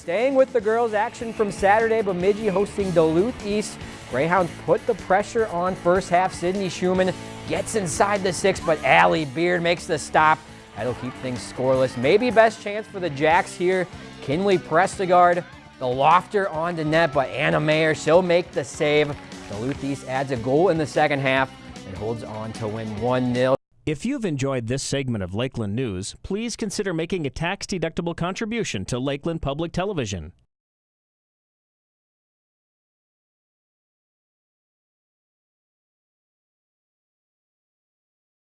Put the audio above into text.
Staying with the girls' action from Saturday, Bemidji hosting Duluth East. Greyhounds put the pressure on first half. Sydney Schumann gets inside the six, but Allie Beard makes the stop. That'll keep things scoreless. Maybe best chance for the Jacks here. Kinley Prestegard, the lofter on the net, but Anna Mayer, she'll make the save. Duluth East adds a goal in the second half and holds on to win 1-0. If you've enjoyed this segment of Lakeland News, please consider making a tax-deductible contribution to Lakeland Public Television.